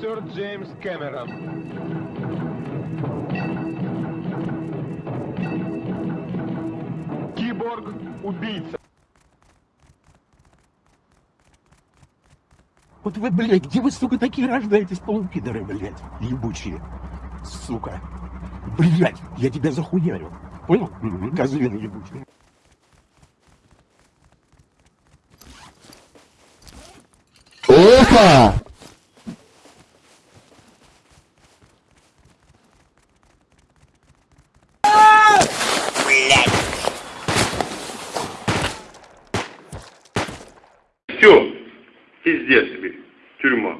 Сэр Джеймс Кэмерон. Киборг-убийца. Вот вы, блядь, где вы, сука, такие рождаетесь, полупидоры, блядь, ебучие, сука. Блядь, я тебя захуярю. Понял? Козлина ебучий. Опа! все, пиздец тебе, тюрьма.